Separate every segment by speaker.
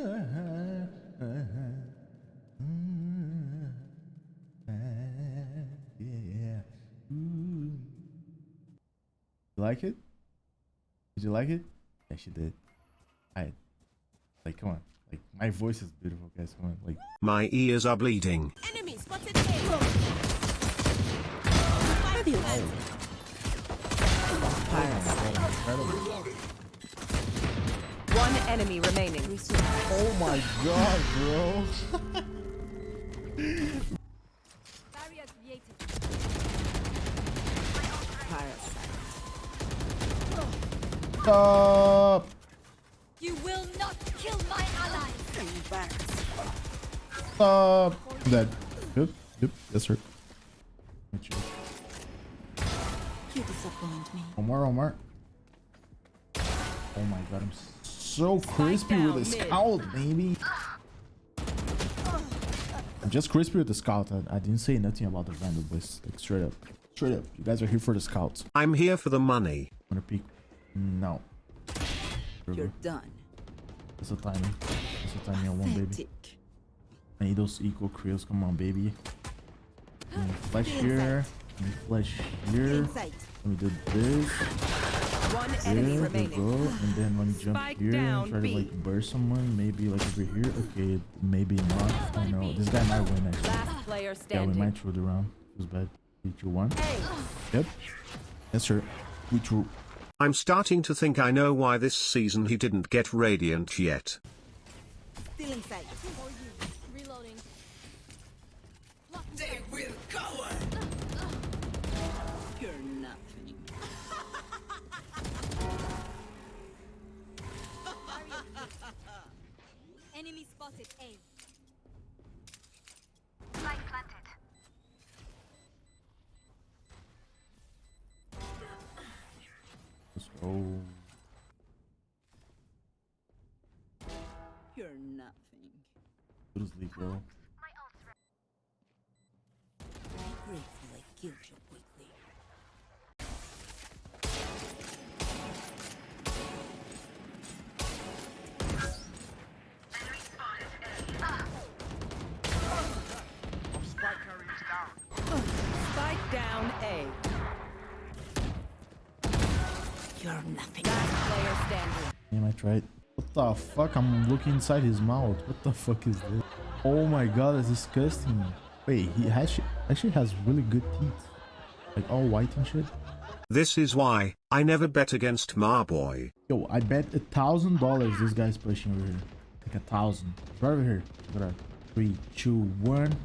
Speaker 1: Yeah. Ooh. You like it? Did you like it? Yeah, she did. I like come on. Like my voice is beautiful, guys. Come on. Like
Speaker 2: My ears are bleeding.
Speaker 3: Enemy spotted A.
Speaker 4: One enemy remaining.
Speaker 1: Oh my god, bro.
Speaker 3: Barrier created.
Speaker 1: Stop.
Speaker 3: You will not kill my ally.
Speaker 1: Stop. Dead. Good. Yep. Yes, sir.
Speaker 3: You disappoint me.
Speaker 1: Omar, Omar. Oh my god, I'm so crispy
Speaker 4: down,
Speaker 1: with the scout, baby. I'm just crispy with the scout. I, I didn't say nothing about the vandal, boys. Like straight up. Straight up. You guys are here for the scouts.
Speaker 2: I'm here for the money.
Speaker 1: Wanna peek? No.
Speaker 5: You're done.
Speaker 1: That's a timing. That's a timing I want, baby.
Speaker 5: Pathetic.
Speaker 1: I need those equal creels. Come on, baby. Let me flash here. Let me flash here. Let me do this.
Speaker 4: One enemy
Speaker 1: There
Speaker 4: remaining.
Speaker 1: go. And then let me jump
Speaker 4: Spike
Speaker 1: here
Speaker 4: down,
Speaker 1: and try
Speaker 4: B.
Speaker 1: to like burst someone. Maybe like over here. Okay, maybe not. I don't know. This guy might win actually.
Speaker 4: Last player
Speaker 1: Yeah, we
Speaker 4: standing.
Speaker 1: might throw the round. It was bad. Three, two, one. Yep. Yes, sir. We threw.
Speaker 2: I'm starting to think I know why this season he didn't get Radiant yet.
Speaker 5: Still inside.
Speaker 3: Reloading. Spotted A.
Speaker 1: Let's go.
Speaker 5: You're nothing.
Speaker 1: Go to sleep, bro.
Speaker 5: I'm grateful I killed you
Speaker 4: down A.
Speaker 5: You're nothing.
Speaker 4: Last player standing.
Speaker 1: Damn, I tried. What the fuck? I'm looking inside his mouth. What the fuck is this? Oh my god, that's disgusting. Wait, he actually, actually has really good teeth. Like all white and shit.
Speaker 2: This is why I never bet against Marboy.
Speaker 1: Yo, I bet a thousand dollars this guy's pushing over here. Like a thousand. Right over here. Look at. Three, two, one.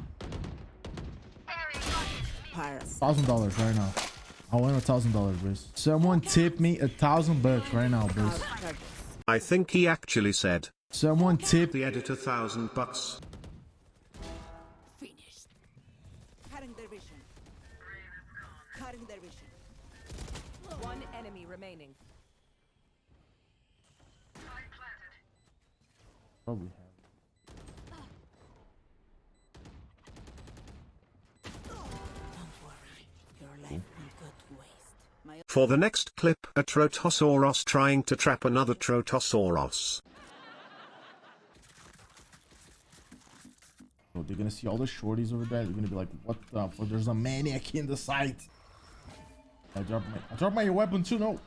Speaker 5: Paras.
Speaker 1: Thousand dollars right now. I want a thousand dollars, boys. Someone tip me a thousand bucks right now, boys.
Speaker 2: I think he actually said
Speaker 1: Someone tip
Speaker 2: the editor thousand bucks.
Speaker 5: Finished. Cutting their vision. Cutting their vision.
Speaker 4: One enemy remaining.
Speaker 1: Probably
Speaker 2: For the next clip, a Trotosaurus trying to trap another Trotosaurus.
Speaker 1: So they're gonna see all the shorties over there. They're gonna be like, "What the fuck? There's a maniac in the site." I dropped my, I dropped my weapon too. No.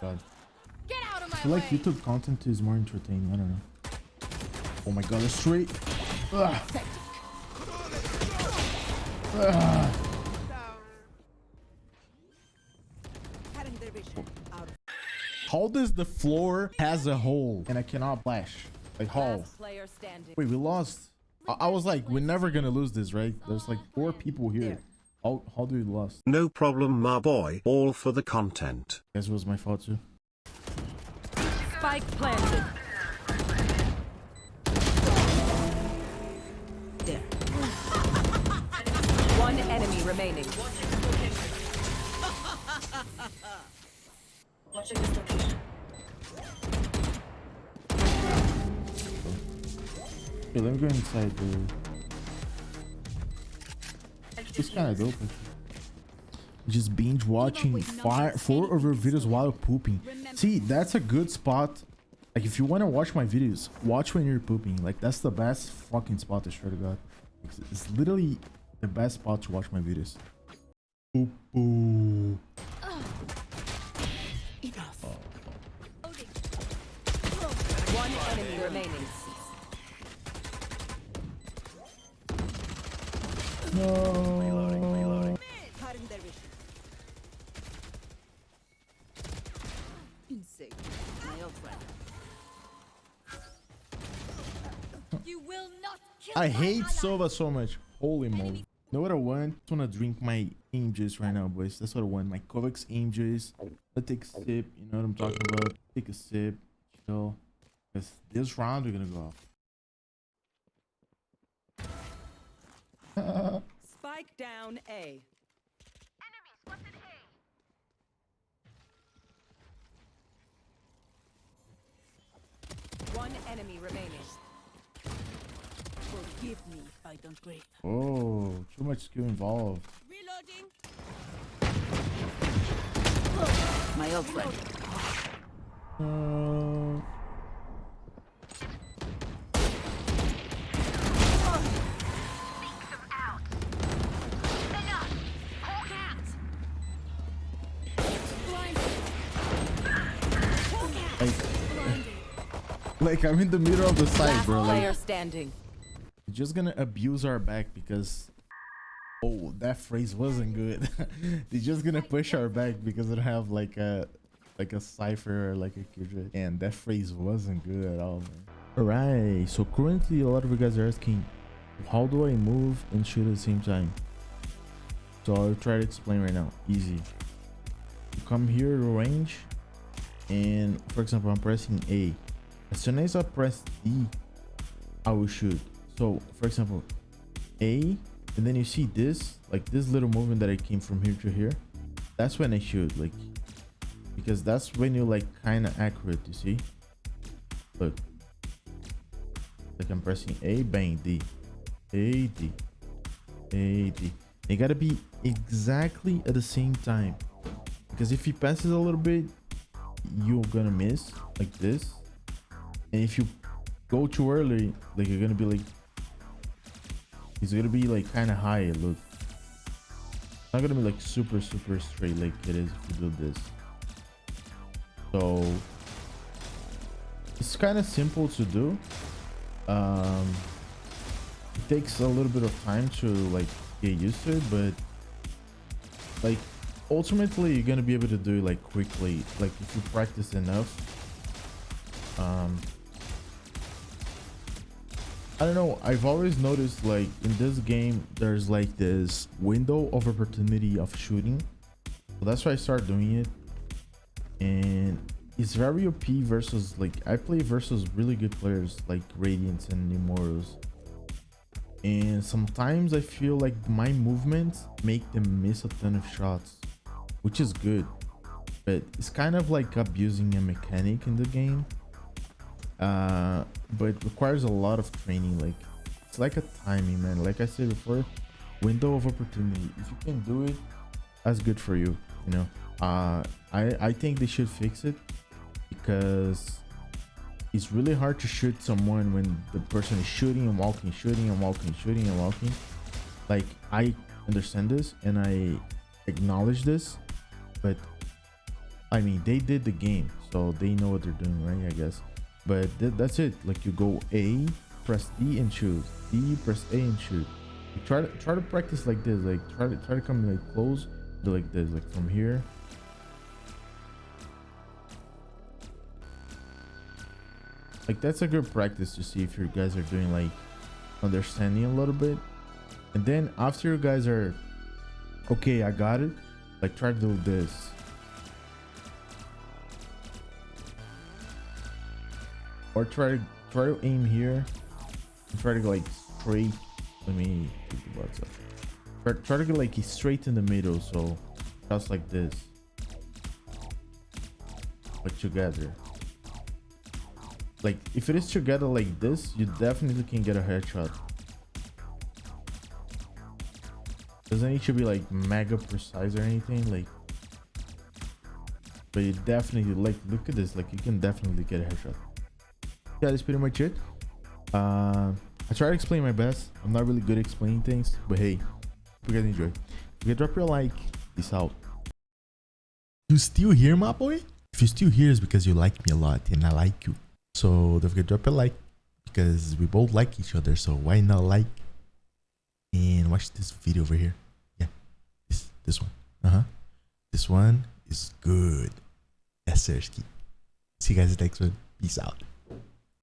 Speaker 1: God,
Speaker 3: Get out of my I
Speaker 1: feel
Speaker 3: way.
Speaker 1: like YouTube content is more entertaining. I don't know. Oh my god, a straight. Ugh. Ugh.
Speaker 5: cutting their vision. Out of
Speaker 1: How does the floor has a hole and I cannot flash? Like how?
Speaker 4: Last standing.
Speaker 1: Wait, we lost. I, I was like, we're never gonna lose this, right? There's like four people here. How how do we lost?
Speaker 2: No problem, my boy. All for the content.
Speaker 1: Guess it was my fault too.
Speaker 4: Spike planted.
Speaker 5: there.
Speaker 4: One enemy remaining.
Speaker 1: Okay, let me go inside the. It's kind of dope. Just binge watching fire, four of your videos while pooping. See, that's a good spot Like if you want to watch my videos, watch when you're pooping. Like that's the best fucking spot to swear to God. It's, it's literally the best spot to watch my videos. Poop. poo.
Speaker 4: Enemy remaining.
Speaker 1: No. I hate. Sova so much. Holy moly. Know what I want? I want to drink my aim juice right now, boys. That's what I want. My Kovacs aim juice. Let's take a sip. You know what I'm talking about. Take a sip. Chill. Because this round, we're going to go off.
Speaker 4: Spike down A. One enemy remaining.
Speaker 5: Forgive me if I don't grip.
Speaker 1: Oh, too much skill involved.
Speaker 5: Reloading. My old friend.
Speaker 1: Uh, like I'm in the middle of the site, bro. Like,
Speaker 4: standing.
Speaker 1: Just gonna abuse our back because oh that phrase wasn't good. They're just gonna push our back because don't have like a like a Cypher or like a keytrade and that phrase wasn't good at all man. All right so currently a lot of you guys are asking how do i move and shoot at the same time? So i'll try to explain right now easy. You come here to range and for example i'm pressing a as soon as i press d I will shoot. So, for example, A, and then you see this, like this little movement that I came from here to here. That's when I shoot, like, because that's when you're like kind of accurate. You see? Look, like I'm pressing A, bang, D, A, D, A, D. They gotta be exactly at the same time, because if he passes a little bit, you're gonna miss like this, and if you go too early, like you're gonna be like, it's gonna be like kind of high. Look, it's not gonna be like super super straight like it is if you do this. So it's kind of simple to do. Um, it takes a little bit of time to like get used to it, but like ultimately you're gonna be able to do it like quickly. Like if you practice enough. Um, I don't know. I've always noticed like in this game, there's like this window of opportunity of shooting. So that's why I started doing it. And it's very OP versus like I play versus really good players like Radiants and Immortals. And sometimes I feel like my movements make them miss a ton of shots, which is good. But it's kind of like abusing a mechanic in the game uh but requires a lot of training like it's like a timing man. Like i said before window of opportunity if you can do it that's good for you you know? Uh i i think they should fix it because it's really hard to shoot someone when the person is shooting and walking shooting and walking shooting and walking. Like i understand this and i acknowledge this but i mean they did the game so they know what they're doing right i guess but th that's it. Like you go a press d and shoot d press a and shoot you try to try to practice like this like try to try to come like close do like this like from here. Like that's a good practice to see if your guys are doing like understanding a little bit. And then after you guys are okay i got it like try to do this or try to try to aim here. Try to go like straight. Let me take the butts up. Try, try to go like straight in the middle so just like this. But together. Like if it is together like this you definitely can get a headshot doesn't need to be like mega precise or anything like but you definitely like look at this like you can definitely get a headshot yeah, that's pretty much it. Uh, I try to explain my best. I'm not really good at explaining things, but hey, you guys enjoy. If you drop your like, peace out. You still here, my boy? If you're still here, it's because you like me a lot and I like you. So don't forget to drop a like because we both like each other. So why not like and watch this video over here? Yeah, this this one. Uh huh. This one is good. Sir. See you guys next one. Peace out.